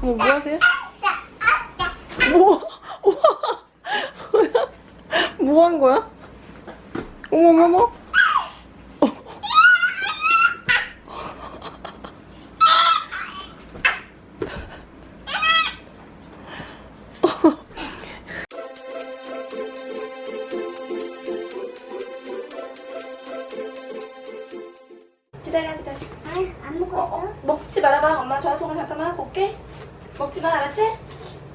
뭐, 뭐 하세요? 뭐? 뭐야? 뭐 한 거야? 어머머머? 기다려 기다려 안 어, 먹었어? 어, 먹 지 말아봐. 엄마 전화통화 잠깐만 하고 올게. 먹지 마, 알았지?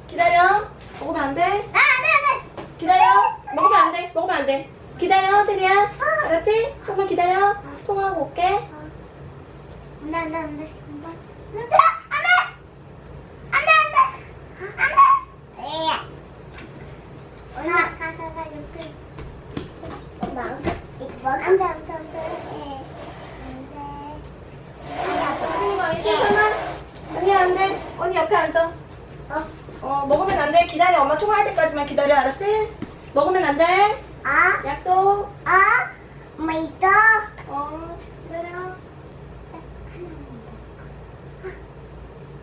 기다려. 먹으면 안 돼. 아, 안 돼! 기다려. 먹으면 안 돼. 먹으면 안 돼. 기다려, 테리야. 알았지? 조금만 기다려. 통화하고 올게. 안 돼, 안 돼, 안 돼. 안 돼, 안 돼! 안 돼, 안 돼! 안 돼! 에야. 엄마, 가, 가, 가, 이렇게. 엄마, 안 돼, 이거 뭐? 안 돼, 안 돼, 안 돼. 안 돼. 언니 막 괜찮아? 언니 안 돼. 언니 옆에 앉아. 어? 어, 먹으면 안 돼. 기다려. 엄마 통화할 때까지만 기다려. 알았지? 먹으면 안 돼. 아, 약속. 아, 엄마 있어? 어, 기다려.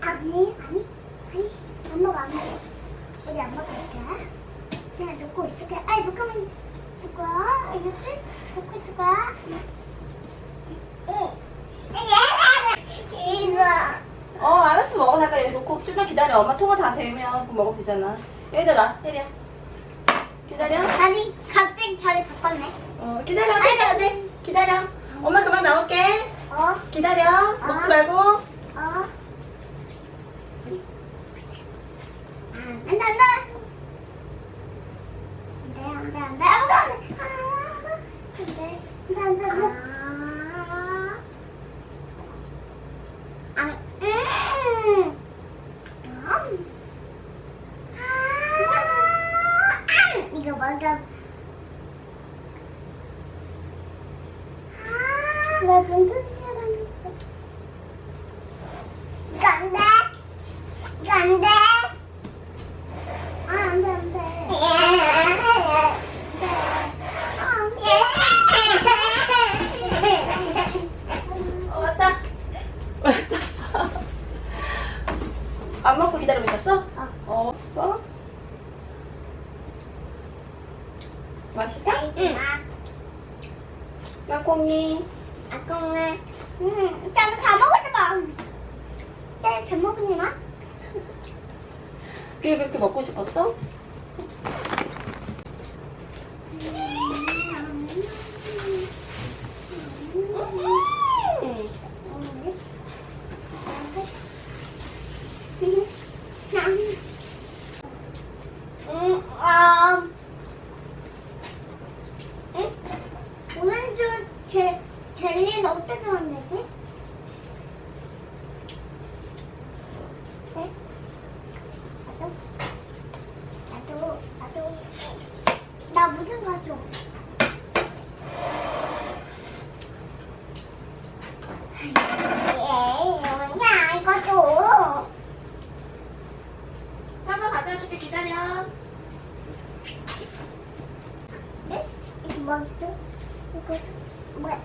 아니, 아니, 아니, 안 먹어, 안 먹어. 우리 안 먹을게. 그냥 놓고 있을게. 아니, 놓고만 있을 거야. 알겠지? 놓고 있을 거야. 응. 이거. 어, 여기 놓고 좀만 기다려. 엄마 통화 다 되면 그럼 먹으면 되잖아. 여기다 놔. 테리야. 기다려. 아니, 갑자기 자리 바꿨네. 어, 기다려. 테리야. 돼. 기다려. 엄마 그만 나올게. 어? 기다려. 먹지 아. 말고. 어? 아, 안 돼, 안 돼. 안 돼, 안 돼, 안 돼. 안 돼, 안 돼. 아, 안 돼. 안 돼, 안 돼, 안 돼. 아. 안, 음. 음. 아, 음. 이거 먼저. 아, 나 눈좀 치워봤는데. 이거 안 돼. 이거 안 돼. 아, 안 돼, 안 돼. 어, 왔다. 왔다. 안 먹고 기다리고 있었어? 어. 어. 어? 맛있어? 응. 땅콩이. 아까는 음, 잘, 잘 먹었지 마. 네, 잘 먹었니 마? 그게 그렇게 먹고 싶었어? বলতো What?